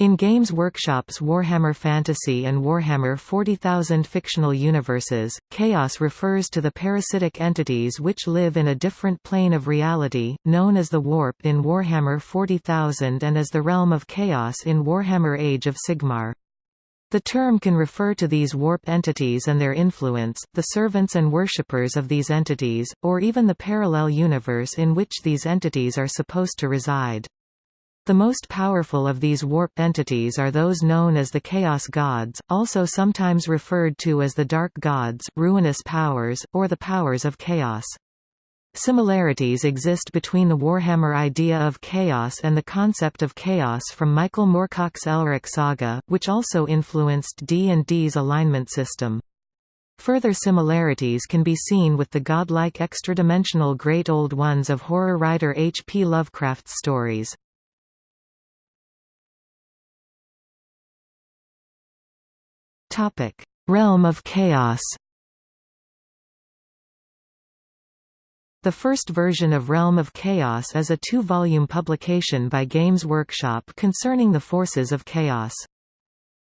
In Games Workshop's Warhammer Fantasy and Warhammer 40,000 fictional universes, Chaos refers to the parasitic entities which live in a different plane of reality, known as the Warp in Warhammer 40,000 and as the Realm of Chaos in Warhammer Age of Sigmar. The term can refer to these warp entities and their influence, the servants and worshippers of these entities, or even the parallel universe in which these entities are supposed to reside. The most powerful of these warp entities are those known as the Chaos Gods, also sometimes referred to as the Dark Gods, ruinous powers, or the powers of chaos. Similarities exist between the Warhammer idea of chaos and the concept of chaos from Michael Moorcock's Elric saga, which also influenced D&D's alignment system. Further similarities can be seen with the godlike extra-dimensional Great Old Ones of horror writer H. P. Lovecraft's stories. Topic: Realm of Chaos. The first version of Realm of Chaos is a two-volume publication by Games Workshop concerning the forces of chaos.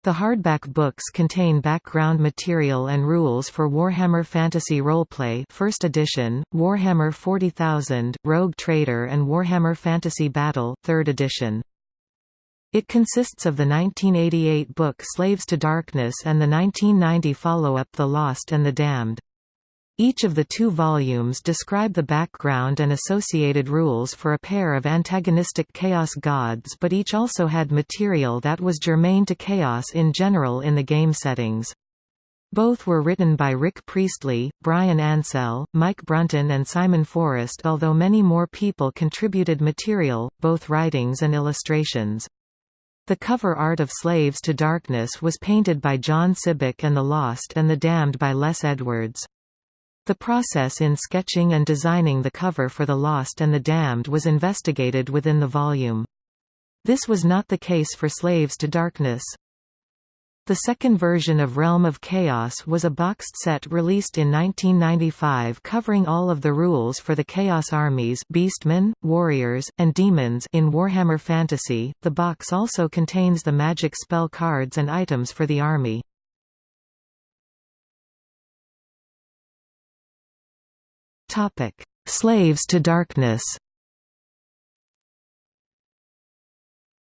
The hardback books contain background material and rules for Warhammer Fantasy Roleplay First Edition, Warhammer 40,000, Rogue Trader and Warhammer Fantasy Battle Third Edition. It consists of the 1988 book Slaves to Darkness and the 1990 follow-up The Lost and the Damned. Each of the two volumes describe the background and associated rules for a pair of antagonistic Chaos gods but each also had material that was germane to Chaos in general in the game settings. Both were written by Rick Priestley, Bryan Ansell, Mike Brunton and Simon Forrest although many more people contributed material, both writings and illustrations. The cover art of Slaves to Darkness was painted by John Sibbick and The Lost and the Damned by Les Edwards. The process in sketching and designing the cover for The Lost and the Damned was investigated within the volume. This was not the case for Slaves to Darkness. The second version of Realm of Chaos was a boxed set released in 1995 covering all of the rules for the Chaos armies Beastmen, Warriors, and Demons in Warhammer Fantasy. The box also contains the magic spell cards and items for the army. Topic: Slaves to Darkness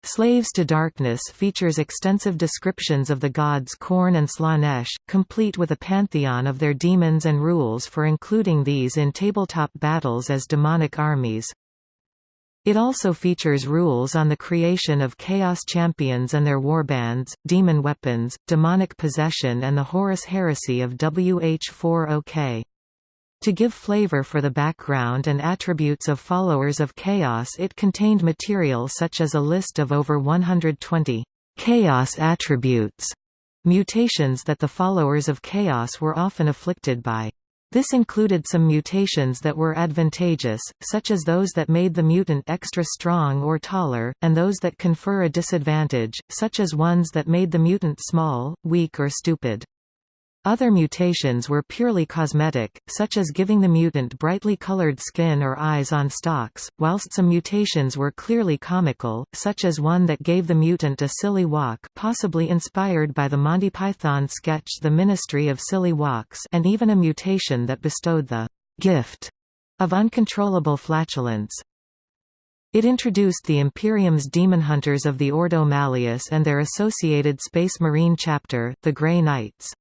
Slaves to Darkness features extensive descriptions of the gods Khorne and Slaanesh, complete with a pantheon of their demons and rules for including these in tabletop battles as demonic armies. It also features rules on the creation of Chaos Champions and their warbands, demon weapons, demonic possession and the Horus heresy of WH40K. To give flavor for the background and attributes of followers of Chaos it contained material such as a list of over 120 Chaos attributes, mutations that the followers of Chaos were often afflicted by. This included some mutations that were advantageous, such as those that made the mutant extra strong or taller, and those that confer a disadvantage, such as ones that made the mutant small, weak or stupid. Other mutations were purely cosmetic, such as giving the mutant brightly colored skin or eyes on stalks, whilst some mutations were clearly comical, such as one that gave the mutant a silly walk possibly inspired by the Monty Python sketch The Ministry of Silly Walks and even a mutation that bestowed the «gift» of uncontrollable flatulence. It introduced the Imperium's demon hunters of the Ordo Malleus and their associated Space Marine chapter, the Grey Knights.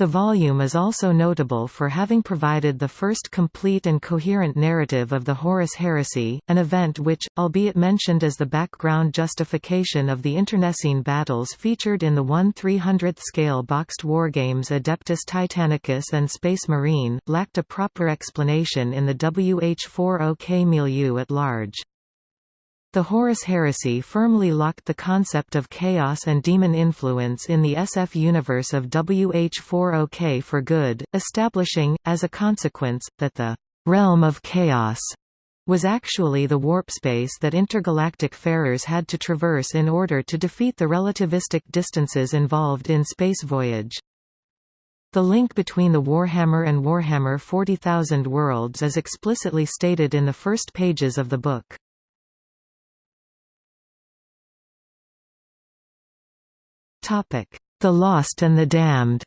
The volume is also notable for having provided the first complete and coherent narrative of the Horus heresy, an event which, albeit mentioned as the background justification of the internecine battles featured in the 1/300th scale boxed wargames Adeptus Titanicus and Space Marine, lacked a proper explanation in the WH40K milieu at large. The Horus heresy firmly locked the concept of chaos and demon influence in the SF universe of WH40K for good, establishing, as a consequence, that the «realm of chaos» was actually the warp space that intergalactic farers had to traverse in order to defeat the relativistic distances involved in space voyage. The link between the Warhammer and Warhammer 40,000 worlds is explicitly stated in the first pages of the book. The Lost and the Damned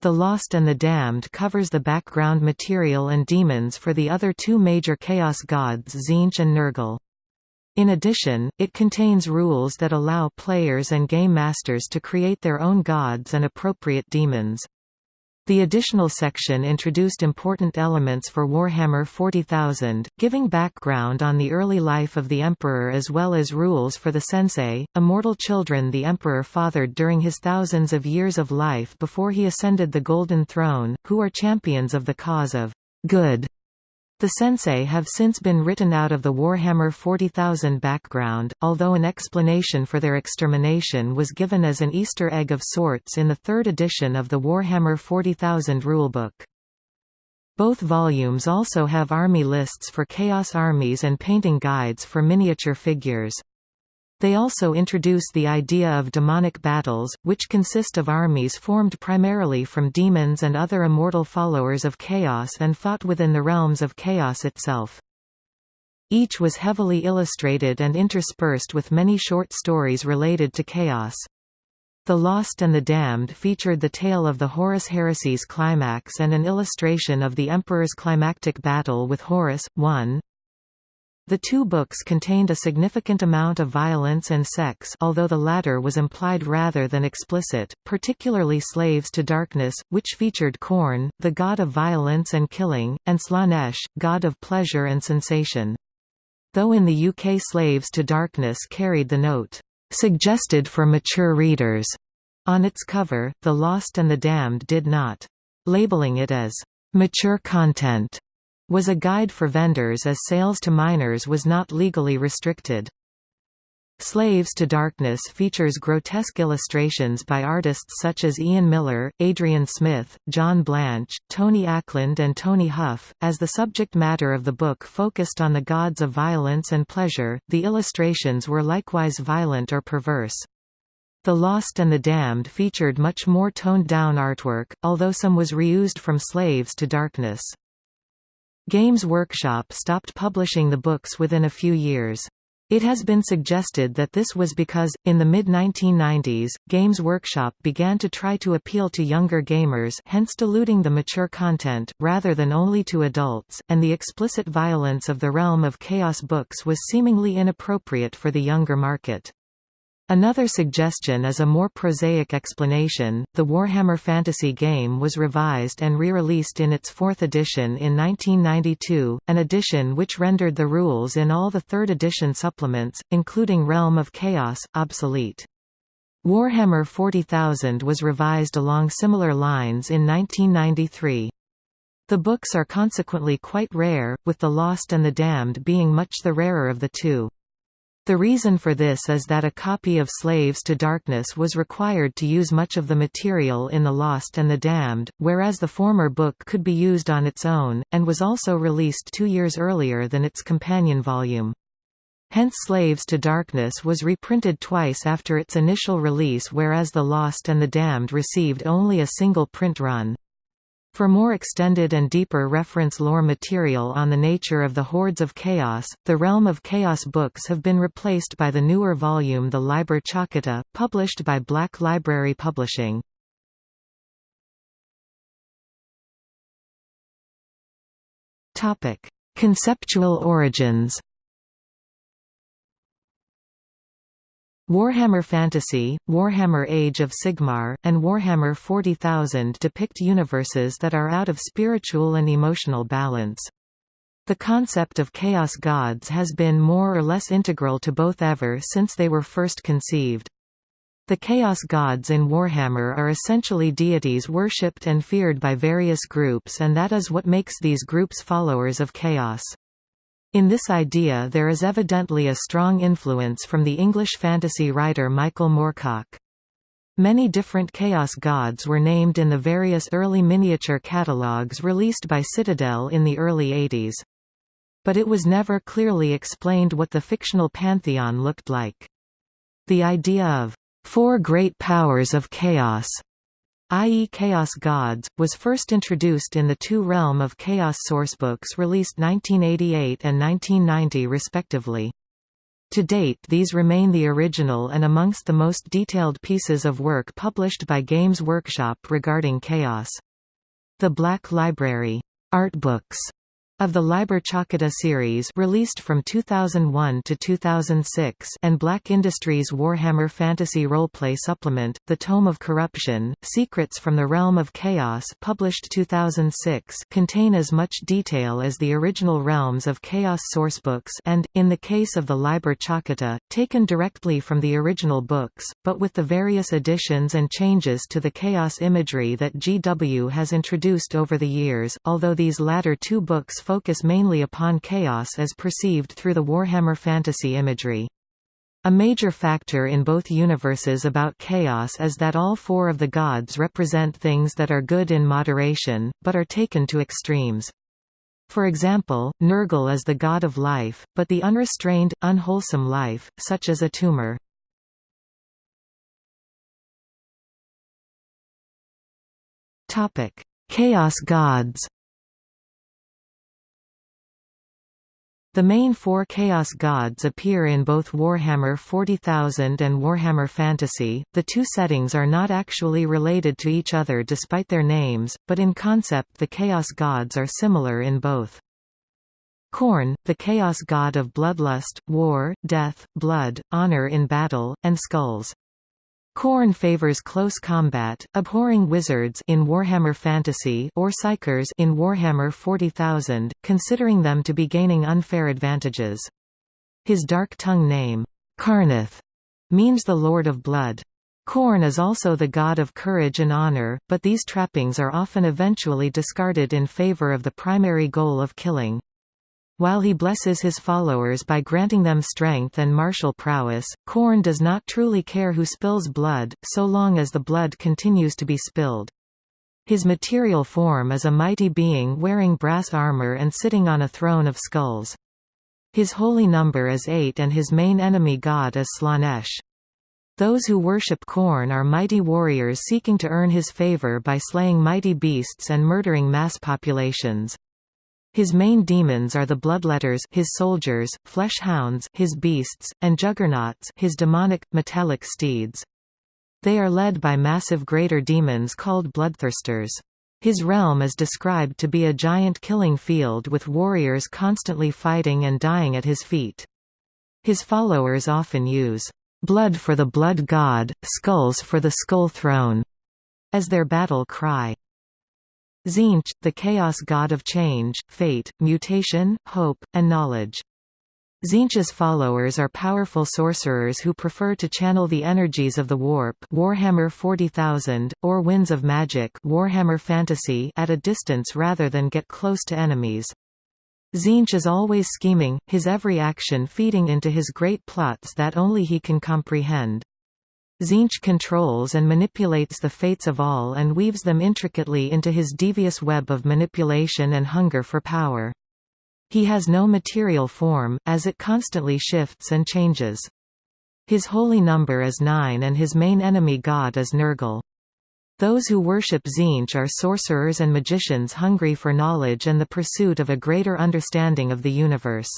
The Lost and the Damned covers the background material and demons for the other two major Chaos gods Tzeentch and Nurgle. In addition, it contains rules that allow players and game masters to create their own gods and appropriate demons. The additional section introduced important elements for Warhammer 40,000, giving background on the early life of the Emperor as well as rules for the Sensei, immortal children the Emperor fathered during his thousands of years of life before he ascended the Golden Throne, who are champions of the cause of good the Sensei have since been written out of the Warhammer 40,000 background, although an explanation for their extermination was given as an Easter egg of sorts in the third edition of the Warhammer 40,000 rulebook. Both volumes also have army lists for Chaos armies and painting guides for miniature figures. They also introduce the idea of demonic battles, which consist of armies formed primarily from demons and other immortal followers of chaos and fought within the realms of chaos itself. Each was heavily illustrated and interspersed with many short stories related to chaos. The Lost and the Damned featured the tale of the Horus Heresy's climax and an illustration of the Emperor's climactic battle with Horus. 1 the two books contained a significant amount of violence and sex although the latter was implied rather than explicit, particularly Slaves to Darkness, which featured Khorne, the god of violence and killing, and Slaanesh, god of pleasure and sensation. Though in the UK Slaves to Darkness carried the note, "...suggested for mature readers", on its cover, The Lost and the Damned did not. Labeling it as, "...mature content", was a guide for vendors as sales to minors was not legally restricted. Slaves to Darkness features grotesque illustrations by artists such as Ian Miller, Adrian Smith, John Blanche, Tony Ackland and Tony Hough. As the subject matter of the book focused on the gods of violence and pleasure, the illustrations were likewise violent or perverse. The Lost and the Damned featured much more toned-down artwork, although some was reused from Slaves to Darkness. Games Workshop stopped publishing the books within a few years. It has been suggested that this was because, in the mid-1990s, Games Workshop began to try to appeal to younger gamers hence diluting the mature content, rather than only to adults, and the explicit violence of the Realm of Chaos books was seemingly inappropriate for the younger market. Another suggestion is a more prosaic explanation. The Warhammer Fantasy game was revised and re-released in its fourth edition in 1992, an edition which rendered the rules in all the third edition supplements, including Realm of Chaos, obsolete. Warhammer 40,000 was revised along similar lines in 1993. The books are consequently quite rare, with The Lost and the Damned being much the rarer of the two. The reason for this is that a copy of Slaves to Darkness was required to use much of the material in The Lost and the Damned, whereas the former book could be used on its own, and was also released two years earlier than its companion volume. Hence Slaves to Darkness was reprinted twice after its initial release whereas The Lost and the Damned received only a single print run. For more extended and deeper reference lore material on the nature of the Hordes of Chaos, the Realm of Chaos books have been replaced by the newer volume The Liber Chaotica, published by Black Library Publishing. Conceptual origins Warhammer Fantasy, Warhammer Age of Sigmar, and Warhammer 40,000 depict universes that are out of spiritual and emotional balance. The concept of chaos gods has been more or less integral to both ever since they were first conceived. The chaos gods in Warhammer are essentially deities worshipped and feared by various groups and that is what makes these groups followers of chaos. In this idea there is evidently a strong influence from the English fantasy writer Michael Moorcock. Many different Chaos gods were named in the various early miniature catalogues released by Citadel in the early 80s. But it was never clearly explained what the fictional pantheon looked like. The idea of four great powers of chaos i.e. Chaos Gods, was first introduced in the two Realm of Chaos sourcebooks released 1988 and 1990 respectively. To date these remain the original and amongst the most detailed pieces of work published by Games Workshop regarding Chaos. The Black Library art books of the Liber Chaotica series released from 2001 to 2006 and Black Industries Warhammer Fantasy Roleplay Supplement, The Tome of Corruption, Secrets from the Realm of Chaos published 2006 contain as much detail as the original Realms of Chaos sourcebooks and, in the case of the Liber Chaotica, taken directly from the original books, but with the various additions and changes to the Chaos imagery that GW has introduced over the years, although these latter two books focus mainly upon chaos as perceived through the Warhammer fantasy imagery. A major factor in both universes about chaos is that all four of the gods represent things that are good in moderation, but are taken to extremes. For example, Nurgle is the god of life, but the unrestrained, unwholesome life, such as a tumor. Chaos gods The main four Chaos Gods appear in both Warhammer 40,000 and Warhammer Fantasy. The two settings are not actually related to each other despite their names, but in concept the Chaos Gods are similar in both. Khorne, the Chaos God of bloodlust, war, death, blood, honor in battle, and skulls. Khorne favors close combat, abhorring wizards in Warhammer Fantasy or psykers in Warhammer 40,000, considering them to be gaining unfair advantages. His dark tongue name, Kharneth, means the Lord of Blood. Khorne is also the god of courage and honor, but these trappings are often eventually discarded in favor of the primary goal of killing. While he blesses his followers by granting them strength and martial prowess, Khorne does not truly care who spills blood, so long as the blood continues to be spilled. His material form is a mighty being wearing brass armor and sitting on a throne of skulls. His holy number is eight and his main enemy god is Slaanesh. Those who worship Khorne are mighty warriors seeking to earn his favor by slaying mighty beasts and murdering mass populations. His main demons are the Bloodletters his soldiers, Flesh Hounds his beasts, and Juggernauts his demonic, metallic steeds. They are led by massive greater demons called Bloodthirsters. His realm is described to be a giant killing field with warriors constantly fighting and dying at his feet. His followers often use, "'Blood for the Blood God, Skulls for the Skull Throne' as their battle cry. Tzeentch, the chaos god of change, fate, mutation, hope, and knowledge. Tzeentch's followers are powerful sorcerers who prefer to channel the energies of the warp Warhammer 40,000, or winds of magic Warhammer Fantasy at a distance rather than get close to enemies. Tzeentch is always scheming, his every action feeding into his great plots that only he can comprehend. Tzeentch controls and manipulates the fates of all and weaves them intricately into his devious web of manipulation and hunger for power. He has no material form, as it constantly shifts and changes. His holy number is nine and his main enemy god is Nurgle. Those who worship Tzeentch are sorcerers and magicians hungry for knowledge and the pursuit of a greater understanding of the universe.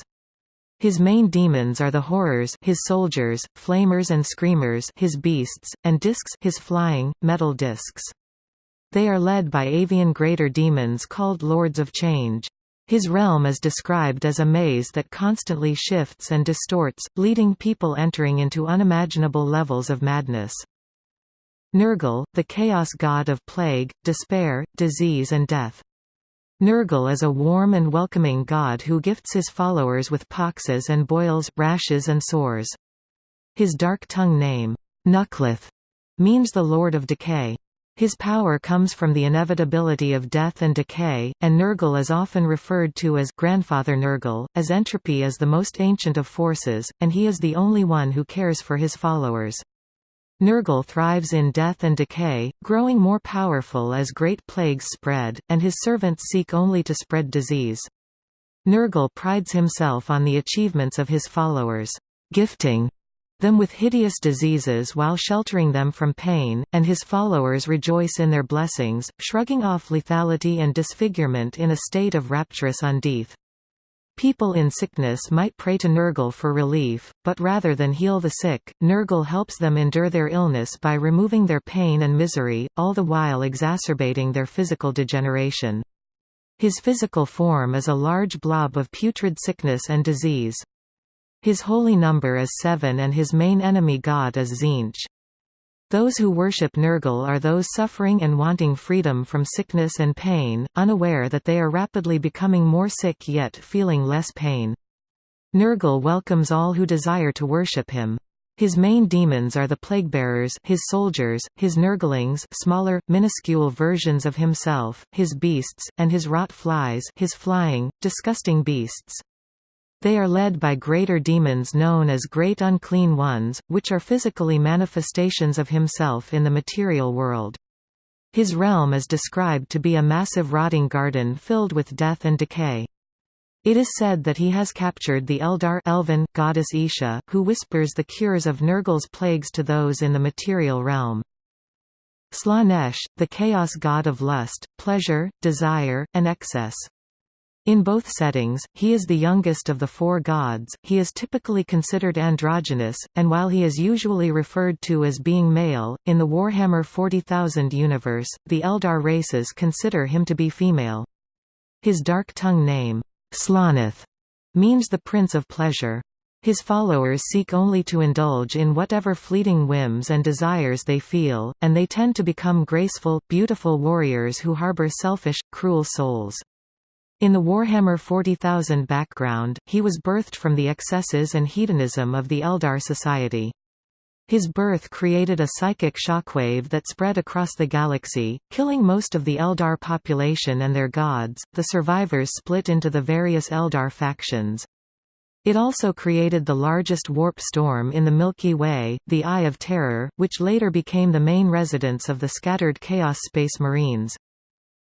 His main demons are the horrors his soldiers, flamers and screamers his beasts, and discs his flying, metal discs. They are led by avian greater demons called Lords of Change. His realm is described as a maze that constantly shifts and distorts, leading people entering into unimaginable levels of madness. Nurgle, the chaos god of plague, despair, disease and death. Nurgle is a warm and welcoming god who gifts his followers with poxes and boils, rashes and sores. His dark tongue name, Nurgleth, means the Lord of Decay. His power comes from the inevitability of death and decay, and Nurgle is often referred to as Grandfather Nurgle, as entropy is the most ancient of forces, and he is the only one who cares for his followers. Nurgle thrives in death and decay, growing more powerful as great plagues spread, and his servants seek only to spread disease. Nurgle prides himself on the achievements of his followers, gifting them with hideous diseases while sheltering them from pain, and his followers rejoice in their blessings, shrugging off lethality and disfigurement in a state of rapturous undeath. People in sickness might pray to Nurgle for relief, but rather than heal the sick, Nurgle helps them endure their illness by removing their pain and misery, all the while exacerbating their physical degeneration. His physical form is a large blob of putrid sickness and disease. His holy number is seven and his main enemy god is Tzeentch. Those who worship Nurgle are those suffering and wanting freedom from sickness and pain, unaware that they are rapidly becoming more sick yet feeling less pain. Nurgle welcomes all who desire to worship him. His main demons are the plaguebearers his soldiers, his Nurglings smaller, minuscule versions of himself, his beasts, and his rot flies his flying, disgusting beasts. They are led by greater demons known as Great Unclean Ones, which are physically manifestations of himself in the material world. His realm is described to be a massive rotting garden filled with death and decay. It is said that he has captured the Eldar elven, goddess Isha, who whispers the cures of Nurgle's plagues to those in the material realm. Slaanesh, the chaos god of lust, pleasure, desire, and excess. In both settings, he is the youngest of the four gods, he is typically considered androgynous, and while he is usually referred to as being male, in the Warhammer 40,000 universe, the Eldar races consider him to be female. His dark tongue name, Slaaneth, means the Prince of Pleasure. His followers seek only to indulge in whatever fleeting whims and desires they feel, and they tend to become graceful, beautiful warriors who harbor selfish, cruel souls. In the Warhammer 40,000 background, he was birthed from the excesses and hedonism of the Eldar society. His birth created a psychic shockwave that spread across the galaxy, killing most of the Eldar population and their gods. The survivors split into the various Eldar factions. It also created the largest warp storm in the Milky Way, the Eye of Terror, which later became the main residence of the scattered Chaos Space Marines.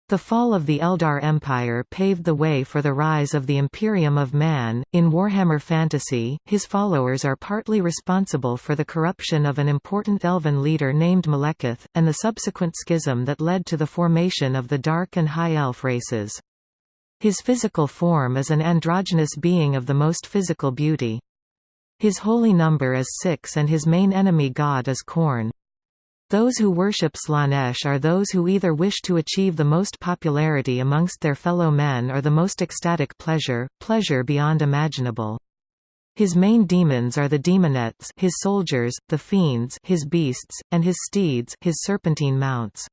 The fall of the Eldar Empire paved the way for the rise of the Imperium of Man. In Warhammer Fantasy, his followers are partly responsible for the corruption of an important elven leader named Malekith, and the subsequent schism that led to the formation of the Dark and High Elf races. His physical form is an androgynous being of the most physical beauty. His holy number is six and his main enemy god is Khorne. Those who worship Slaanesh are those who either wish to achieve the most popularity amongst their fellow men or the most ecstatic pleasure, pleasure beyond imaginable. His main demons are the demonettes his soldiers, the fiends his beasts, and his steeds his serpentine mounts.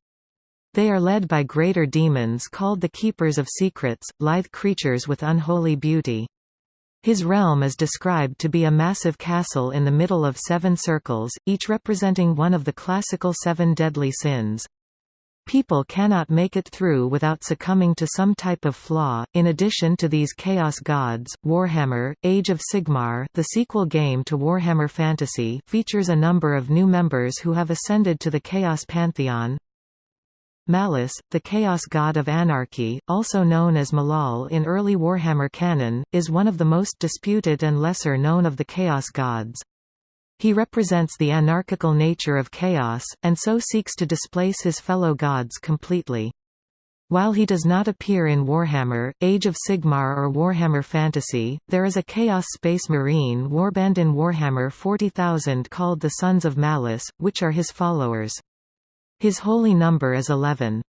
They are led by greater demons called the Keepers of Secrets, lithe creatures with unholy beauty. His realm is described to be a massive castle in the middle of seven circles, each representing one of the classical seven deadly sins. People cannot make it through without succumbing to some type of flaw. In addition to these chaos gods, Warhammer: Age of Sigmar, the sequel game to Warhammer Fantasy, features a number of new members who have ascended to the Chaos Pantheon. Malus, the chaos god of anarchy, also known as Malal in early Warhammer canon, is one of the most disputed and lesser known of the chaos gods. He represents the anarchical nature of chaos, and so seeks to displace his fellow gods completely. While he does not appear in Warhammer, Age of Sigmar or Warhammer Fantasy, there is a Chaos Space Marine warband in Warhammer 40,000 called the Sons of Malice, which are his followers. His holy number is 11.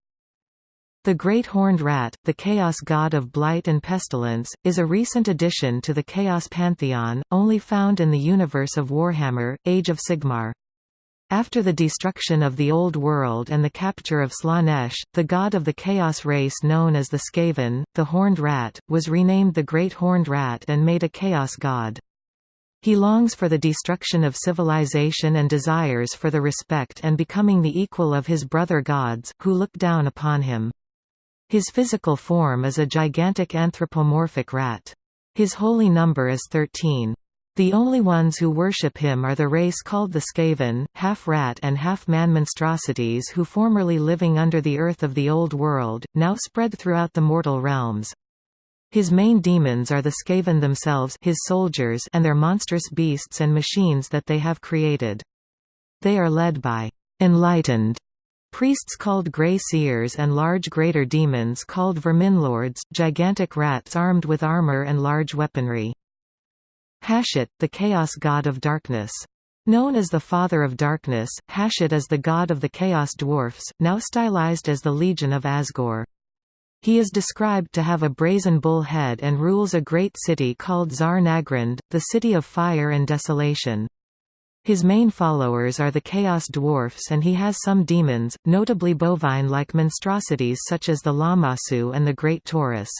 The Great Horned Rat, the Chaos God of Blight and Pestilence, is a recent addition to the Chaos Pantheon, only found in the universe of Warhammer, Age of Sigmar. After the destruction of the Old World and the capture of Slaanesh, the god of the Chaos race known as the Skaven, the Horned Rat, was renamed the Great Horned Rat and made a Chaos god. He longs for the destruction of civilization and desires for the respect and becoming the equal of his brother gods, who look down upon him. His physical form is a gigantic anthropomorphic rat. His holy number is 13. The only ones who worship him are the race called the Skaven, half-rat and half-man monstrosities who formerly living under the earth of the Old World, now spread throughout the mortal realms. His main demons are the Skaven themselves his soldiers and their monstrous beasts and machines that they have created. They are led by enlightened Priests called Grey Seers and large greater demons called Verminlords, gigantic rats armed with armor and large weaponry. Hashut, the chaos god of darkness. Known as the Father of Darkness, Hashut is the god of the Chaos Dwarfs, now stylized as the Legion of Azgorh. He is described to have a brazen bull head and rules a great city called Zharr-Naggrund, the city of fire and desolation. His main followers are the Chaos Dwarfs and he has some demons, notably bovine-like monstrosities such as the Lamassu and the Great Taurus.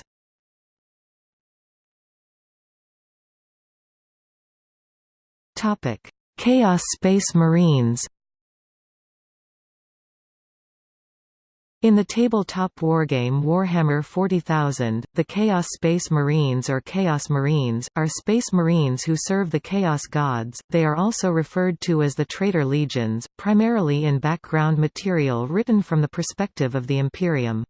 Chaos Space Marines In the tabletop wargame Warhammer 40,000, the Chaos Space Marines or Chaos Marines, are space marines who serve the Chaos Gods, they are also referred to as the Traitor Legions, primarily in background material written from the perspective of the Imperium.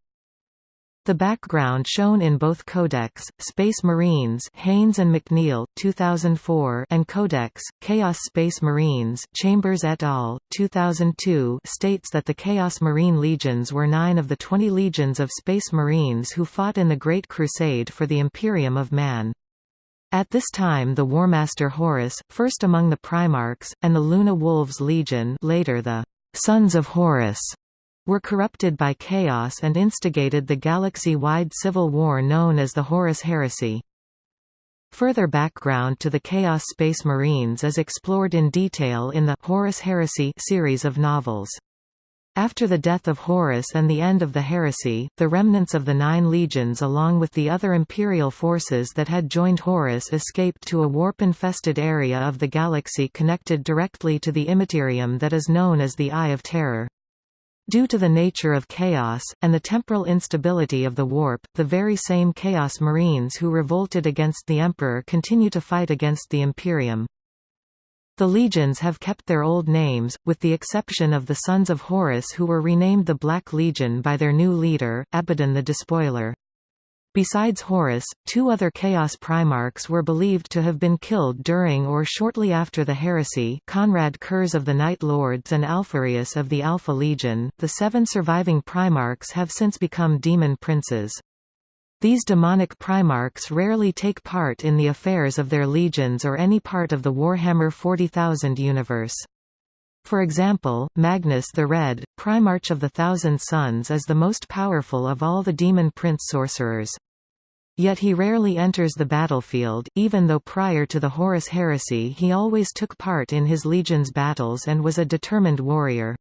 The background shown in both Codex, Space Marines Haines and McNeill 2004 and Codex, Chaos Space Marines Chambers et al., 2002 states that the Chaos Marine Legions were nine of the 20 legions of Space Marines who fought in the Great Crusade for the Imperium of Man. At this time the Warmaster Horus, first among the Primarchs, and the Luna Wolves Legion later the Sons of Horus were corrupted by chaos and instigated the galaxy-wide civil war known as the Horus Heresy. Further background to the Chaos Space Marines is explored in detail in the Horus Heresy series of novels. After the death of Horus and the end of the heresy, the remnants of the Nine Legions along with the other Imperial forces that had joined Horus escaped to a warp-infested area of the galaxy connected directly to the Immaterium that is known as the Eye of Terror. Due to the nature of chaos, and the temporal instability of the warp, the very same Chaos Marines who revolted against the Emperor continue to fight against the Imperium. The legions have kept their old names, with the exception of the Sons of Horus who were renamed the Black Legion by their new leader, Abaddon the Despoiler. Besides Horus, two other Chaos Primarchs were believed to have been killed during or shortly after the heresy Konrad Curze of the Night Lords and Alpharius of the Alpha Legion. The seven surviving Primarchs have since become demon princes. These demonic Primarchs rarely take part in the affairs of their legions or any part of the Warhammer 40,000 universe. For example, Magnus the Red, Primarch of the Thousand Sons is the most powerful of all the demon prince sorcerers. Yet he rarely enters the battlefield, even though prior to the Horus heresy he always took part in his legion's battles and was a determined warrior.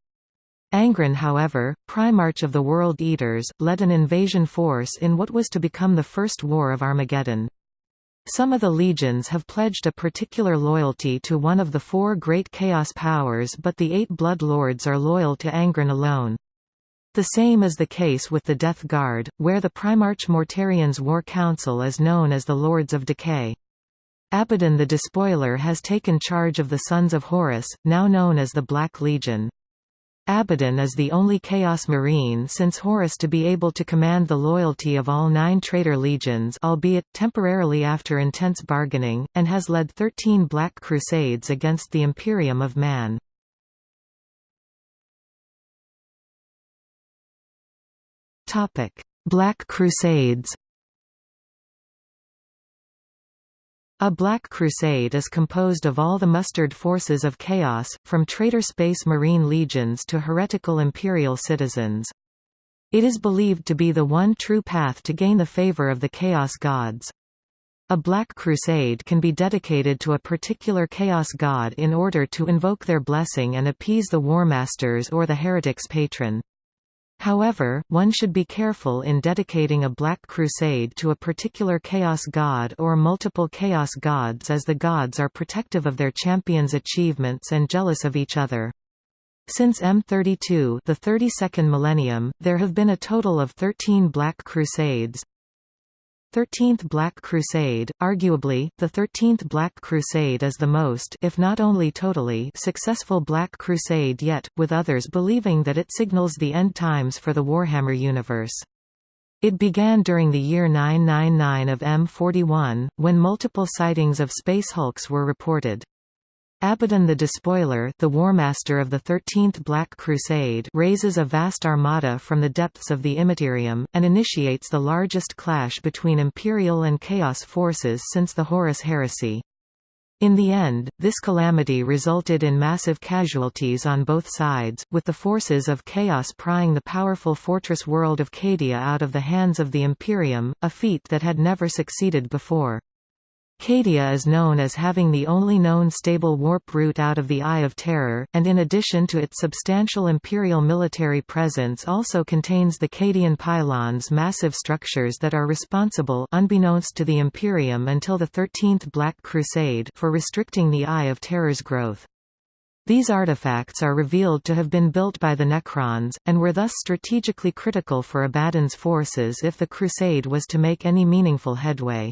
Angron however, Primarch of the World Eaters, led an invasion force in what was to become the First War of Armageddon. Some of the legions have pledged a particular loyalty to one of the four great Chaos powers but the eight Blood Lords are loyal to Angron alone. The same is the case with the Death Guard, where the Primarch Mortarion's War Council is known as the Lords of Decay. Abaddon the Despoiler has taken charge of the Sons of Horus, now known as the Black Legion. Abaddon is the only Chaos Marine since Horus to be able to command the loyalty of all nine traitor legions albeit, temporarily after intense bargaining, and has led 13 Black Crusades against the Imperium of Man. Black Crusades A Black Crusade is composed of all the mustered forces of chaos, from traitor space marine legions to heretical imperial citizens. It is believed to be the one true path to gain the favor of the Chaos Gods. A Black Crusade can be dedicated to a particular Chaos God in order to invoke their blessing and appease the Warmasters or the heretic's patron. However, one should be careful in dedicating a Black Crusade to a particular Chaos God or multiple Chaos Gods as the gods are protective of their champions' achievements and jealous of each other. Since M32 the 32nd millennium, there have been a total of 13 Black Crusades, Thirteenth Black Crusade, arguably, the Thirteenth Black Crusade is the most if not only totally successful Black Crusade yet, with others believing that it signals the end times for the Warhammer universe. It began during the year 999 of M41, when multiple sightings of space hulks were reported. Abaddon the Despoiler the Warmaster of the Thirteenth Black Crusade raises a vast armada from the depths of the Immaterium, and initiates the largest clash between Imperial and Chaos forces since the Horus Heresy. In the end, this calamity resulted in massive casualties on both sides, with the forces of Chaos prying the powerful fortress world of Cadia out of the hands of the Imperium, a feat that had never succeeded before. Cadia is known as having the only known stable warp route out of the Eye of Terror, and in addition to its substantial imperial military presence also contains the Cadian pylons massive structures that are responsible unbeknownst to the Imperium until the Thirteenth Black Crusade for restricting the Eye of Terror's growth. These artifacts are revealed to have been built by the Necrons, and were thus strategically critical for Abaddon's forces if the Crusade was to make any meaningful headway.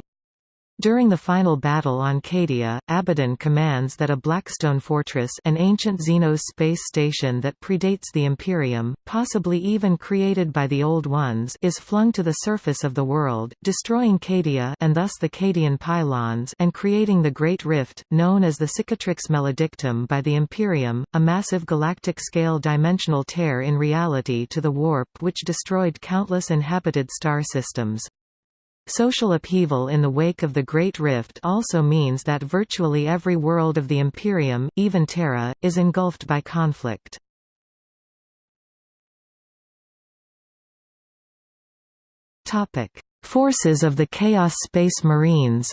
During the final battle on Cadia, Abaddon commands that a Blackstone fortress an ancient Xenos space station that predates the Imperium, possibly even created by the Old Ones is flung to the surface of the world, destroying Cadia and thus the Cadian pylons and creating the Great Rift, known as the Cicatrix Maledictum by the Imperium, a massive galactic-scale dimensional tear in reality to the warp which destroyed countless inhabited star systems. Social upheaval in the wake of the Great Rift also means that virtually every world of the Imperium, even Terra, is engulfed by conflict. Forces of the Chaos Space Marines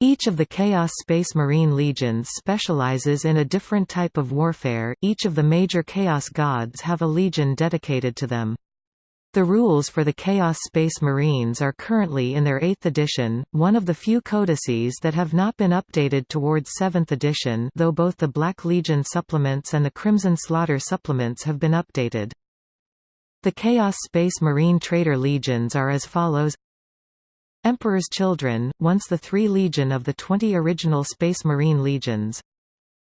Each of the Chaos Space Marine legions specializes in a different type of warfare, each of the major Chaos gods have a legion dedicated to them. The rules for the Chaos Space Marines are currently in their 8th edition, one of the few codices that have not been updated towards 7th edition though both the Black Legion supplements and the Crimson Slaughter supplements have been updated. The Chaos Space Marine Traitor Legions are as follows Emperor's Children, once the three legion of the 20 original Space Marine legions.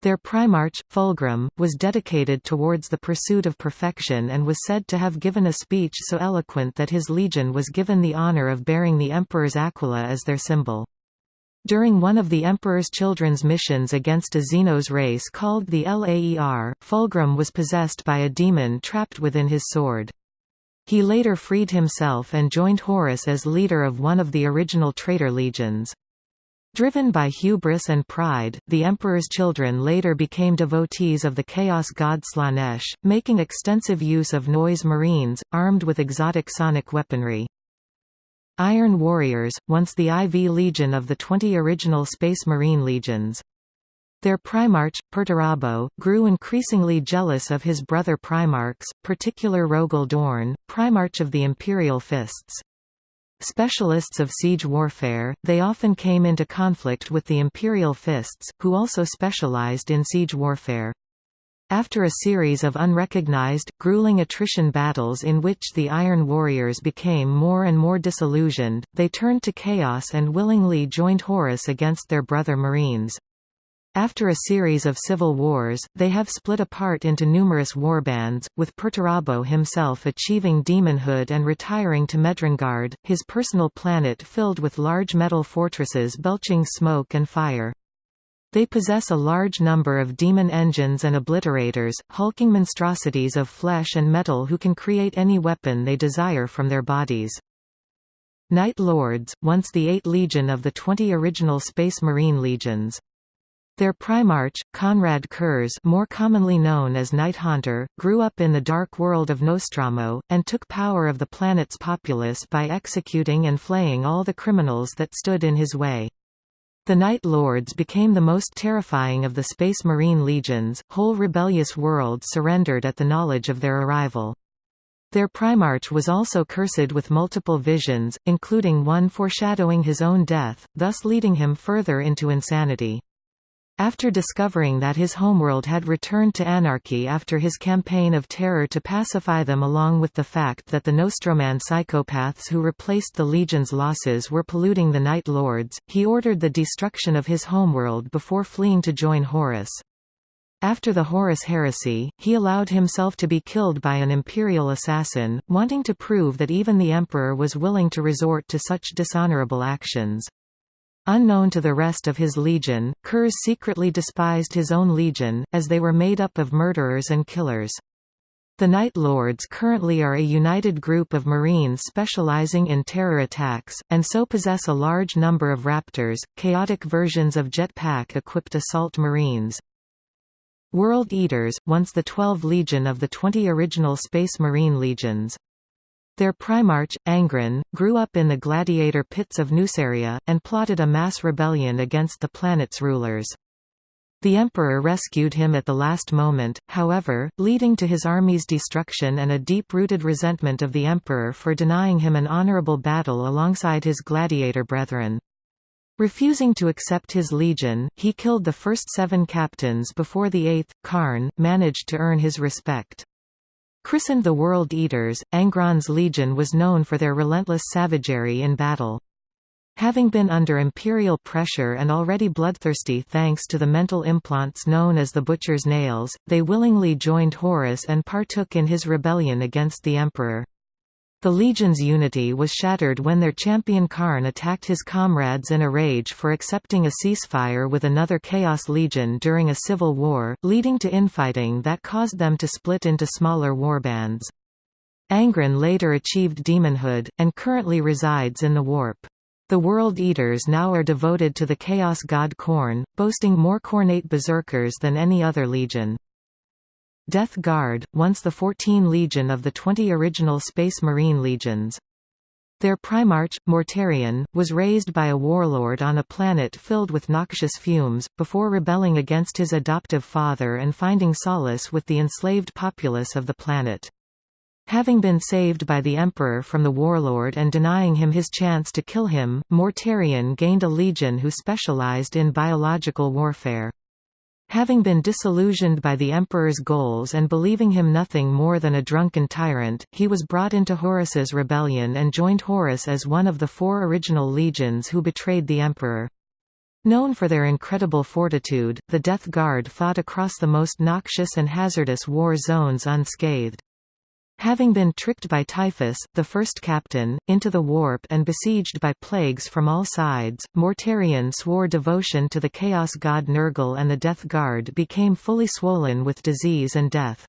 Their Primarch, Fulgrim, was dedicated towards the pursuit of perfection and was said to have given a speech so eloquent that his legion was given the honor of bearing the Emperor's aquila as their symbol. During one of the Emperor's children's missions against a Xenos race called the Laer, Fulgrim was possessed by a demon trapped within his sword. He later freed himself and joined Horus as leader of one of the original traitor legions. Driven by hubris and pride, the Emperor's children later became devotees of the chaos god Slaanesh, making extensive use of noise marines, armed with exotic sonic weaponry. Iron Warriors, once the IV Legion of the 20 original Space Marine legions. Their Primarch, Perturabo, grew increasingly jealous of his brother Primarchs, particular Rogal Dorn, Primarch of the Imperial Fists. Specialists of siege warfare, they often came into conflict with the Imperial Fists, who also specialized in siege warfare. After a series of unrecognized, grueling attrition battles in which the Iron Warriors became more and more disillusioned, they turned to chaos and willingly joined Horus against their brother Marines. After a series of civil wars, they have split apart into numerous warbands, with Perturabo himself achieving demonhood and retiring to Medrengard, his personal planet filled with large metal fortresses belching smoke and fire. They possess a large number of demon engines and obliterators, hulking monstrosities of flesh and metal who can create any weapon they desire from their bodies. Night Lords, once the Eight Legion of the twenty original Space Marine legions. Their Primarch, Konrad Curze more commonly known as Night Haunter, grew up in the dark world of Nostramo, and took power of the planet's populace by executing and flaying all the criminals that stood in his way. The Night Lords became the most terrifying of the Space Marine legions, whole rebellious worlds surrendered at the knowledge of their arrival. Their Primarch was also cursed with multiple visions, including one foreshadowing his own death, thus leading him further into insanity. After discovering that his homeworld had returned to anarchy after his campaign of terror to pacify them along with the fact that the Nostroman psychopaths who replaced the Legion's losses were polluting the Night Lords, he ordered the destruction of his homeworld before fleeing to join Horus. After the Horus heresy, he allowed himself to be killed by an imperial assassin, wanting to prove that even the emperor was willing to resort to such dishonorable actions. Unknown to the rest of his legion, Curze secretly despised his own legion, as they were made up of murderers and killers. The Night Lords currently are a united group of Marines specializing in terror attacks, and so possess a large number of Raptors, chaotic versions of jetpack-equipped assault Marines. World Eaters, once the 12 Legion of the 20 original Space Marine Legions. Their Primarch, Angron, grew up in the gladiator pits of Nuceria, and plotted a mass rebellion against the planet's rulers. The Emperor rescued him at the last moment, however, leading to his army's destruction and a deep-rooted resentment of the Emperor for denying him an honorable battle alongside his gladiator brethren. Refusing to accept his legion, he killed the first seven captains before the eighth, Kharn, managed to earn his respect. Christened the World Eaters, Angron's legion was known for their relentless savagery in battle. Having been under imperial pressure and already bloodthirsty thanks to the mental implants known as the Butcher's Nails, they willingly joined Horus and partook in his rebellion against the emperor. The legion's unity was shattered when their champion Kharn attacked his comrades in a rage for accepting a ceasefire with another Chaos Legion during a civil war, leading to infighting that caused them to split into smaller warbands. Angron later achieved demonhood, and currently resides in the Warp. The World Eaters now are devoted to the Chaos God Khorne, boasting more Khornate berserkers than any other legion. Death Guard, once the 14 legion of the 20 original Space Marine legions. Their Primarch, Mortarion, was raised by a warlord on a planet filled with noxious fumes, before rebelling against his adoptive father and finding solace with the enslaved populace of the planet. Having been saved by the Emperor from the warlord and denying him his chance to kill him, Mortarion gained a legion who specialized in biological warfare. Having been disillusioned by the Emperor's goals and believing him nothing more than a drunken tyrant, he was brought into Horus's rebellion and joined Horus as one of the four original legions who betrayed the Emperor. Known for their incredible fortitude, the Death Guard fought across the most noxious and hazardous war zones unscathed. Having been tricked by Typhus, the first captain, into the warp and besieged by plagues from all sides, Mortarion swore devotion to the chaos god Nurgle and the Death Guard became fully swollen with disease and death.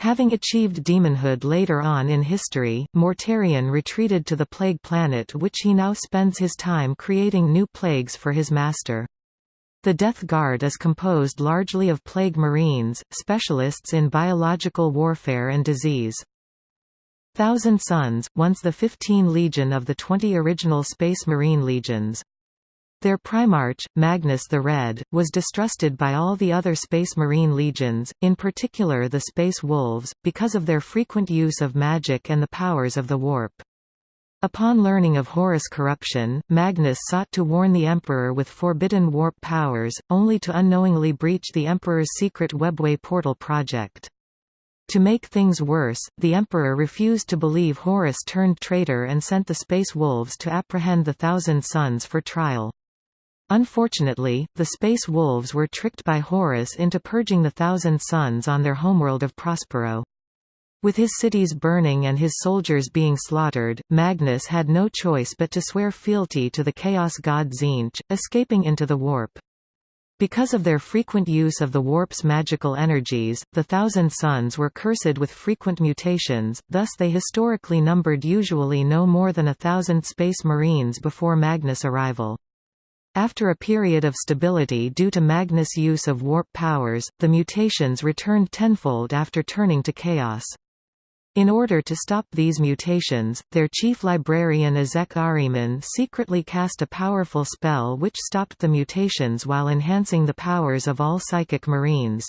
Having achieved demonhood later on in history, Mortarion retreated to the Plague Planet which he now spends his time creating new plagues for his master. The Death Guard is composed largely of plague marines, specialists in biological warfare and disease. Thousand Sons, once the 15 legion of the 20 original Space Marine legions. Their Primarch, Magnus the Red, was distrusted by all the other Space Marine legions, in particular the Space Wolves, because of their frequent use of magic and the powers of the warp. Upon learning of Horus' corruption, Magnus sought to warn the Emperor with forbidden warp powers, only to unknowingly breach the Emperor's secret Webway portal project. To make things worse, the Emperor refused to believe Horus turned traitor and sent the Space Wolves to apprehend the Thousand Sons for trial. Unfortunately, the Space Wolves were tricked by Horus into purging the Thousand Sons on their homeworld of Prospero. With his cities burning and his soldiers being slaughtered, Magnus had no choice but to swear fealty to the chaos god Tzeentch, escaping into the warp. Because of their frequent use of the warp's magical energies, the Thousand Sons were cursed with frequent mutations, thus they historically numbered usually no more than a thousand space marines before Magnus' arrival. After a period of stability due to Magnus' use of warp powers, the mutations returned tenfold after turning to chaos. In order to stop these mutations, their chief librarian Azek Ahriman secretly cast a powerful spell which stopped the mutations while enhancing the powers of all psychic marines.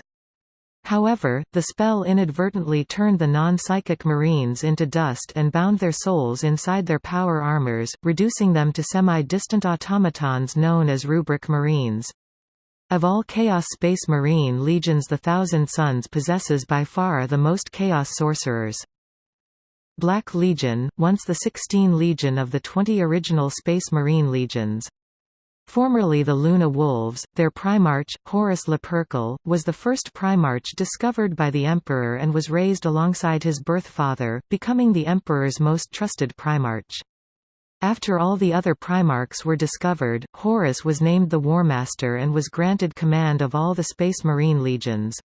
However, the spell inadvertently turned the non-psychic marines into dust and bound their souls inside their power armors, reducing them to semi-distant automatons known as rubric marines. Of all Chaos Space Marine legions the Thousand Sons possesses by far the most Chaos Sorcerers. Black Legion, once the 16 Legion of the 20 original Space Marine legions. Formerly the Luna Wolves, their Primarch, Horus Lupercal, was the first Primarch discovered by the Emperor and was raised alongside his birth father, becoming the Emperor's most trusted Primarch. After all the other Primarchs were discovered, Horus was named the Warmaster and was granted command of all the Space Marine legions.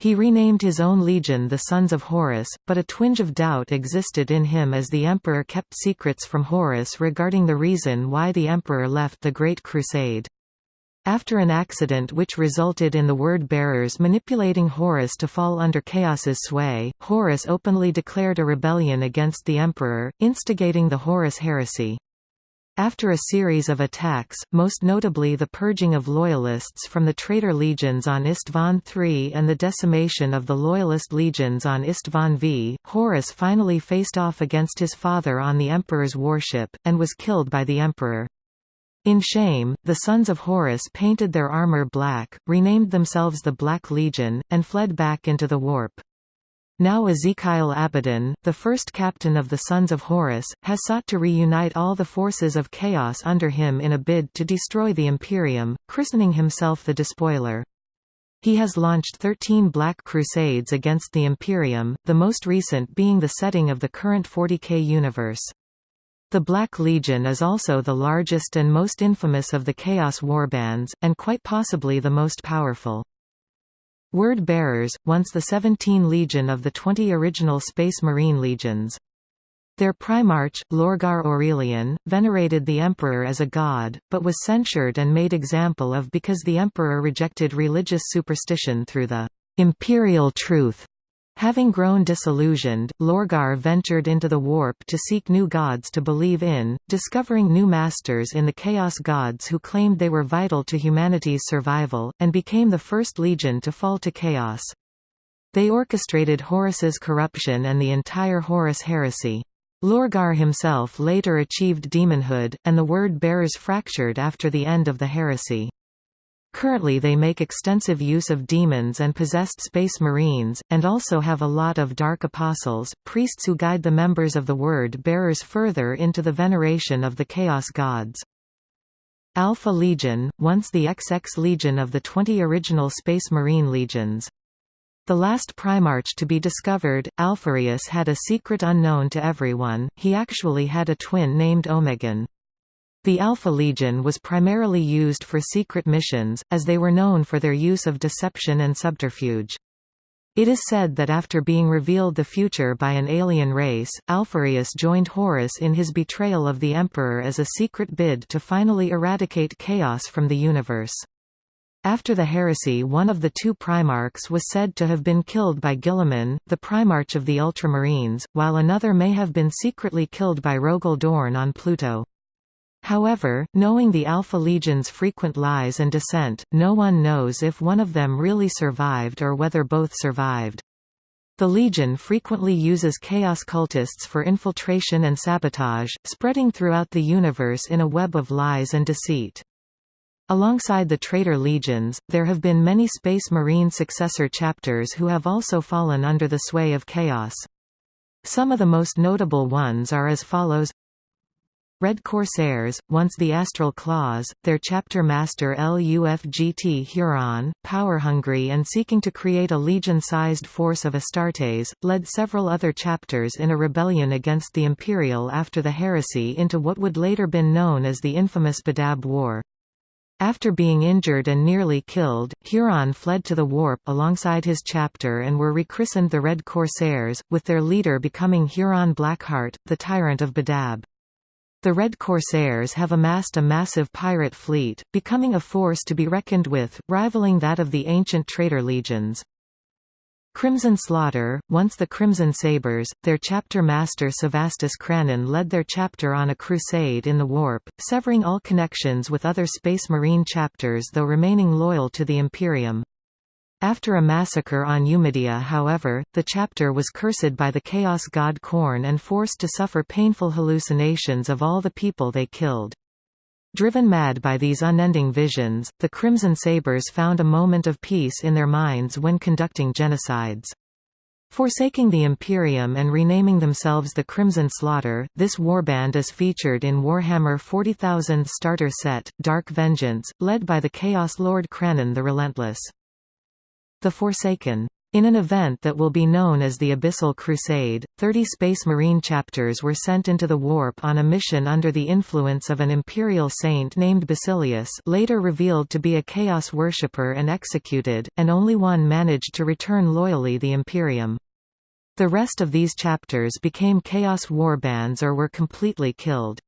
He renamed his own legion the Sons of Horus, but a twinge of doubt existed in him as the Emperor kept secrets from Horus regarding the reason why the Emperor left the Great Crusade. After an accident which resulted in the word-bearers manipulating Horus to fall under Chaos's sway, Horus openly declared a rebellion against the emperor, instigating the Horus heresy. After a series of attacks, most notably the purging of Loyalists from the traitor legions on Istvan III and the decimation of the Loyalist legions on Istvan V, Horus finally faced off against his father on the Emperor's warship, and was killed by the Emperor. In shame, the sons of Horus painted their armor black, renamed themselves the Black Legion, and fled back into the warp. Now Ezekyle Abaddon, the first captain of the Sons of Horus, has sought to reunite all the forces of chaos under him in a bid to destroy the Imperium, christening himself the Despoiler. He has launched 13 Black Crusades against the Imperium, the most recent being the setting of the current 40k universe. The Black Legion is also the largest and most infamous of the Chaos warbands, and quite possibly the most powerful. Word bearers, once the 17 legion of the 20 original Space Marine legions. Their primarch, Lorgar Aurelian, venerated the emperor as a god, but was censured and made example of because the emperor rejected religious superstition through the imperial truth Having grown disillusioned, Lorgar ventured into the warp to seek new gods to believe in, discovering new masters in the Chaos gods who claimed they were vital to humanity's survival, and became the first legion to fall to chaos. They orchestrated Horus's corruption and the entire Horus heresy. Lorgar himself later achieved demonhood, and the word bearers fractured after the end of the heresy. Currently they make extensive use of demons and possessed space marines, and also have a lot of dark apostles, priests who guide the members of the Word bearers further into the veneration of the Chaos gods. Alpha Legion, once the XX Legion of the 20 original Space Marine legions. The last Primarch to be discovered, Alpharius had a secret unknown to everyone, he actually had a twin named Omegon. The Alpha Legion was primarily used for secret missions, as they were known for their use of deception and subterfuge. It is said that after being revealed the future by an alien race, Alpharius joined Horus in his betrayal of the Emperor as a secret bid to finally eradicate chaos from the universe. After the heresy one of the two Primarchs was said to have been killed by Guilliman, the Primarch of the Ultramarines, while another may have been secretly killed by Rogal Dorn on Pluto. However, knowing the Alpha Legion's frequent lies and dissent, no one knows if one of them really survived or whether both survived. The Legion frequently uses Chaos cultists for infiltration and sabotage, spreading throughout the universe in a web of lies and deceit. Alongside the traitor legions, there have been many Space Marine successor chapters who have also fallen under the sway of chaos. Some of the most notable ones are as follows Red Corsairs, once the Astral Claws, their chapter master LUFGT Huron, power-hungry and seeking to create a legion-sized force of Astartes, led several other chapters in a rebellion against the Imperial after the heresy into what would later been known as the infamous Badab War. After being injured and nearly killed, Huron fled to the Warp alongside his chapter and were rechristened the Red Corsairs, with their leader becoming Huron Blackheart, the tyrant of Badab. The Red Corsairs have amassed a massive pirate fleet, becoming a force to be reckoned with, rivaling that of the ancient traitor legions. Crimson Slaughter, once the Crimson Sabres, their chapter master Sevastus Kranon led their chapter on a crusade in the Warp, severing all connections with other Space Marine chapters though remaining loyal to the Imperium. After a massacre on Eumedia however, the chapter was cursed by the chaos god Khorne and forced to suffer painful hallucinations of all the people they killed. Driven mad by these unending visions, the Crimson Sabres found a moment of peace in their minds when conducting genocides. Forsaking the Imperium and renaming themselves the Crimson Slaughter, this warband is featured in Warhammer 40,000 starter set, Dark Vengeance, led by the Chaos Lord Kranon the Relentless. The Forsaken In an event that will be known as the Abyssal Crusade, 30 Space Marine chapters were sent into the warp on a mission under the influence of an Imperial saint named Basilius later revealed to be a Chaos worshipper and executed, and only one managed to return loyally the Imperium. The rest of these chapters became Chaos warbands or were completely killed.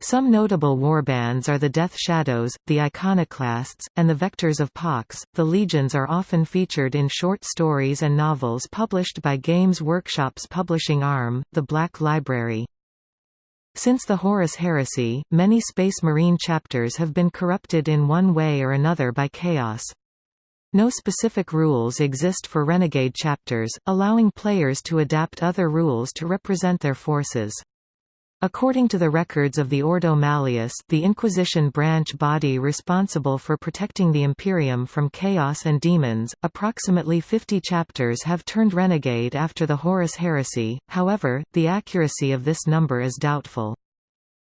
Some notable warbands are the Death Shadows, the Iconoclasts, and the Vectors of Pox. The Legions are often featured in short stories and novels published by Games Workshop's publishing arm, the Black Library. Since the Horus Heresy, many Space Marine chapters have been corrupted in one way or another by Chaos. No specific rules exist for Renegade chapters, allowing players to adapt other rules to represent their forces. According to the records of the Ordo Malleus the Inquisition branch body responsible for protecting the Imperium from chaos and demons, approximately 50 chapters have turned renegade after the Horus heresy, however, the accuracy of this number is doubtful.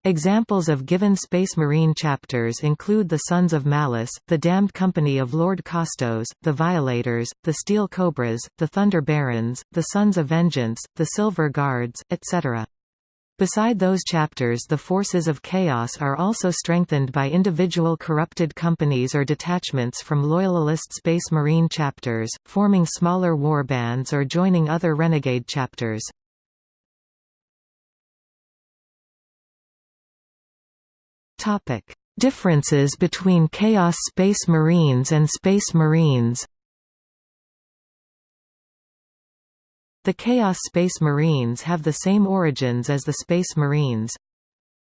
Examples of given Space Marine chapters include the Sons of Malice, the Damned Company of Lord Costos, the Violators, the Steel Cobras, the Thunder Barons, the Sons of Vengeance, the Silver Guards, etc. Beside those chapters the forces of chaos are also strengthened by individual corrupted companies or detachments from loyalist Space Marine chapters, forming smaller warbands or joining other renegade chapters. Differences between Chaos Space Marines and Space Marines The Chaos Space Marines have the same origins as the Space Marines.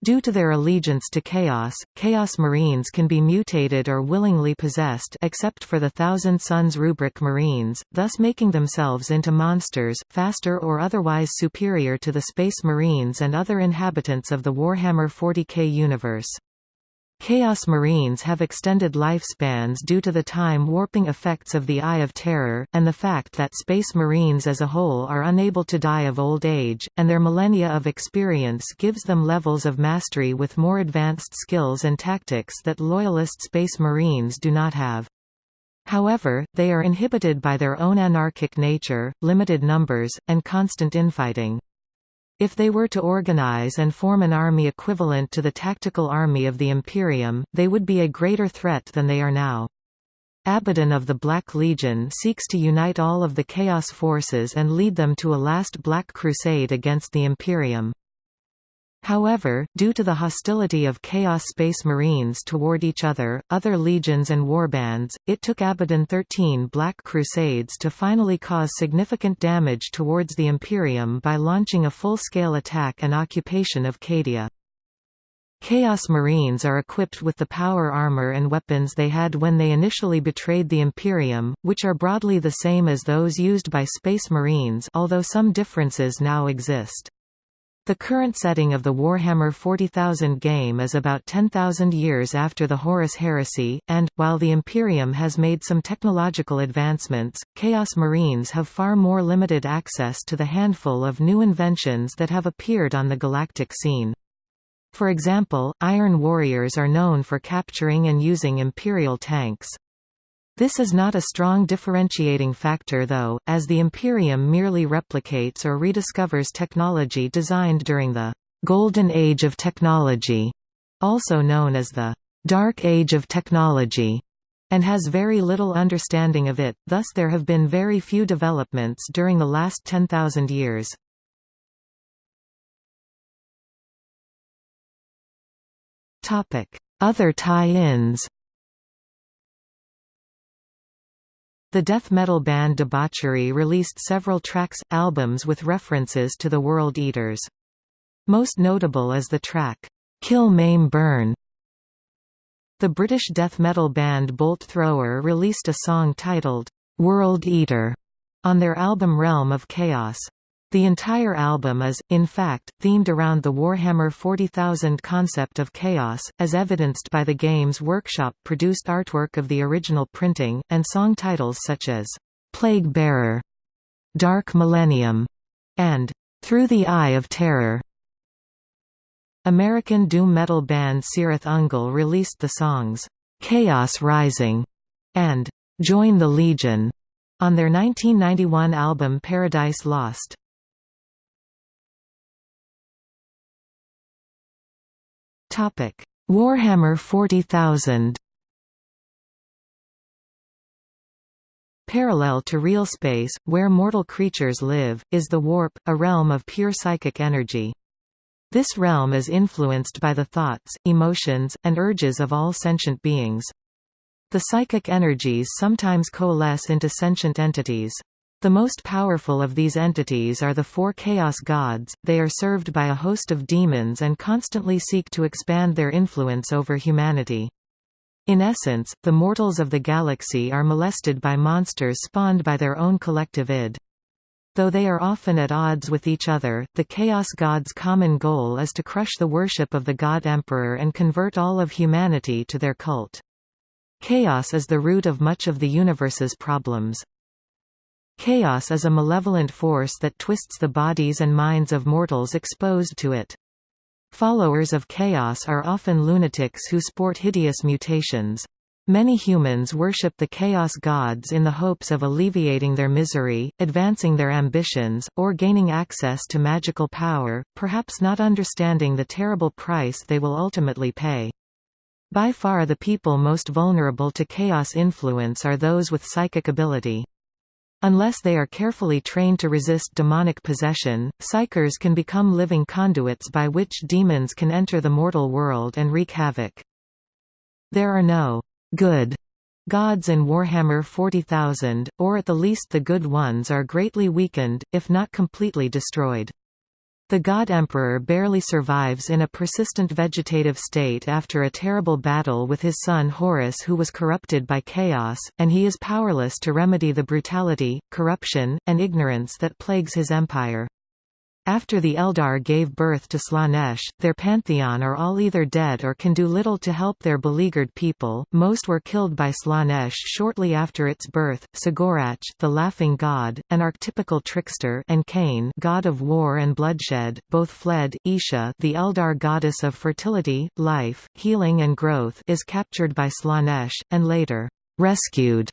Due to their allegiance to Chaos, Chaos Marines can be mutated or willingly possessed except for the Thousand Sons rubric Marines, thus making themselves into monsters, faster or otherwise superior to the Space Marines and other inhabitants of the Warhammer 40k universe. Chaos Marines have extended lifespans due to the time-warping effects of the Eye of Terror, and the fact that Space Marines as a whole are unable to die of old age, and their millennia of experience gives them levels of mastery with more advanced skills and tactics that Loyalist Space Marines do not have. However, they are inhibited by their own anarchic nature, limited numbers, and constant infighting. If they were to organize and form an army equivalent to the tactical army of the Imperium, they would be a greater threat than they are now. Abaddon of the Black Legion seeks to unite all of the Chaos forces and lead them to a last Black Crusade against the Imperium. However, due to the hostility of Chaos Space Marines toward each other, other legions and warbands, it took Abaddon 13 Black Crusades to finally cause significant damage towards the Imperium by launching a full-scale attack and occupation of Cadia. Chaos Marines are equipped with the power armor and weapons they had when they initially betrayed the Imperium, which are broadly the same as those used by Space Marines although some differences now exist. The current setting of the Warhammer 40,000 game is about 10,000 years after the Horus Heresy, and, while the Imperium has made some technological advancements, Chaos Marines have far more limited access to the handful of new inventions that have appeared on the galactic scene. For example, Iron Warriors are known for capturing and using Imperial tanks. This is not a strong differentiating factor though, as the Imperium merely replicates or rediscovers technology designed during the «Golden Age of Technology», also known as the «Dark Age of Technology», and has very little understanding of it, thus there have been very few developments during the last 10,000 years. Other tie-ins The death metal band Debauchery released several tracks, albums with references to the World Eaters. Most notable is the track, "'Kill Maim Burn". The British death metal band Bolt Thrower released a song titled, "'World Eater' on their album Realm of Chaos. The entire album is, in fact, themed around the Warhammer 40,000 concept of chaos, as evidenced by the Games Workshop-produced artwork of the original printing, and song titles such as, "'Plague Bearer", "'Dark Millennium", and "'Through the Eye of Terror". American doom metal band Cirith Ungol released the songs, "'Chaos Rising' and "'Join the Legion' on their 1991 album Paradise Lost. Warhammer 40,000 Parallel to real space, where mortal creatures live, is the warp, a realm of pure psychic energy. This realm is influenced by the thoughts, emotions, and urges of all sentient beings. The psychic energies sometimes coalesce into sentient entities. The most powerful of these entities are the four Chaos Gods, they are served by a host of demons and constantly seek to expand their influence over humanity. In essence, the mortals of the galaxy are molested by monsters spawned by their own collective id. Though they are often at odds with each other, the Chaos God's common goal is to crush the worship of the God Emperor and convert all of humanity to their cult. Chaos is the root of much of the universe's problems. Chaos is a malevolent force that twists the bodies and minds of mortals exposed to it. Followers of chaos are often lunatics who sport hideous mutations. Many humans worship the chaos gods in the hopes of alleviating their misery, advancing their ambitions, or gaining access to magical power, perhaps not understanding the terrible price they will ultimately pay. By far the people most vulnerable to chaos influence are those with psychic ability. Unless they are carefully trained to resist demonic possession, psykers can become living conduits by which demons can enter the mortal world and wreak havoc. There are no good gods in Warhammer 40,000, or at the least the good ones are greatly weakened, if not completely destroyed. The god emperor barely survives in a persistent vegetative state after a terrible battle with his son Horus who was corrupted by chaos, and he is powerless to remedy the brutality, corruption, and ignorance that plagues his empire. After the Eldar gave birth to Slaanesh, their pantheon are all either dead or can do little to help their beleaguered people. Most were killed by Slaanesh shortly after its birth. Cegorach, the laughing god, an archetypical trickster, and Khaine, god of war and bloodshed, both fled. Isha, the Eldar goddess of fertility, life, healing and growth, is captured by Slaanesh and later rescued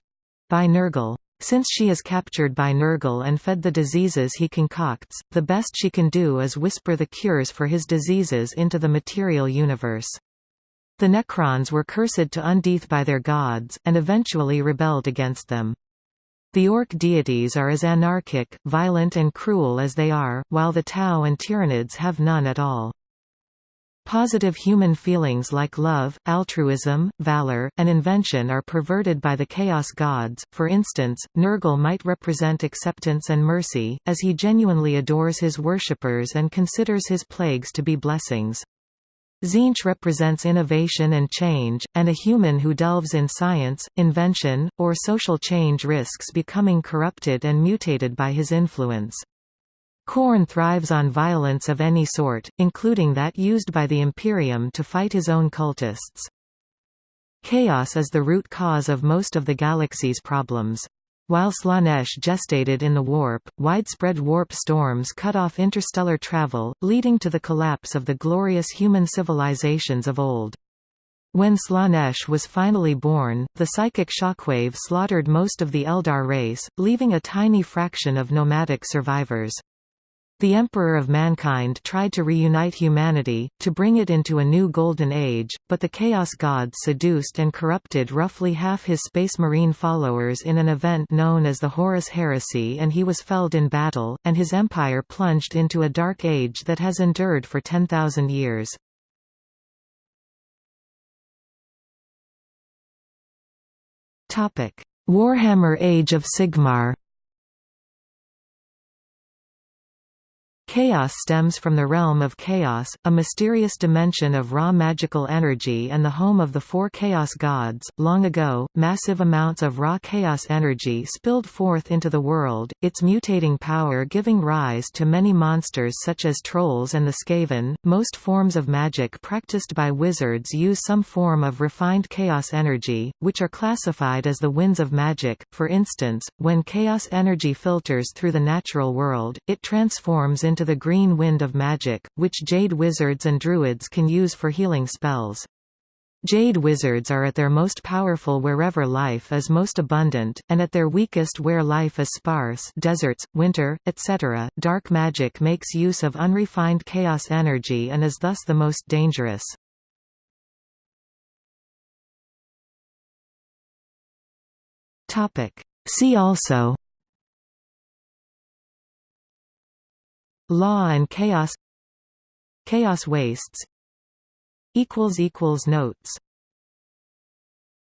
by Nurgle. Since she is captured by Nurgle and fed the diseases he concocts, the best she can do is whisper the cures for his diseases into the material universe. The Necrons were cursed to Undeath by their gods, and eventually rebelled against them. The Ork deities are as anarchic, violent and cruel as they are, while the Tau and Tyranids have none at all. Positive human feelings like love, altruism, valor, and invention are perverted by the chaos gods. For instance, Nurgle might represent acceptance and mercy, as he genuinely adores his worshippers and considers his plagues to be blessings. Tzeentch represents innovation and change, and a human who delves in science, invention, or social change risks becoming corrupted and mutated by his influence. Khorne thrives on violence of any sort, including that used by the Imperium to fight his own cultists. Chaos is the root cause of most of the galaxy's problems. While Slaanesh gestated in the warp, widespread warp storms cut off interstellar travel, leading to the collapse of the glorious human civilizations of old. When Slaanesh was finally born, the psychic shockwave slaughtered most of the Eldar race, leaving a tiny fraction of nomadic survivors. The Emperor of Mankind tried to reunite humanity, to bring it into a new golden age, but the Chaos God seduced and corrupted roughly half his Space Marine followers in an event known as the Horus Heresy and he was felled in battle, and his empire plunged into a dark age that has endured for 10,000 years. Warhammer Age of Sigmar Chaos stems from the realm of chaos, a mysterious dimension of raw magical energy and the home of the four chaos gods. Long ago, massive amounts of raw chaos energy spilled forth into the world, its mutating power giving rise to many monsters such as trolls and the Skaven. Most forms of magic practiced by wizards use some form of refined chaos energy, which are classified as the winds of magic. For instance, when chaos energy filters through the natural world, it transforms into the green wind of magic, which jade wizards and druids can use for healing spells. Jade wizards are at their most powerful wherever life is most abundant, and at their weakest where life is sparse deserts, winter, etc. Dark magic makes use of unrefined chaos energy and is thus the most dangerous. See also Law and chaos Chaos wastes Notes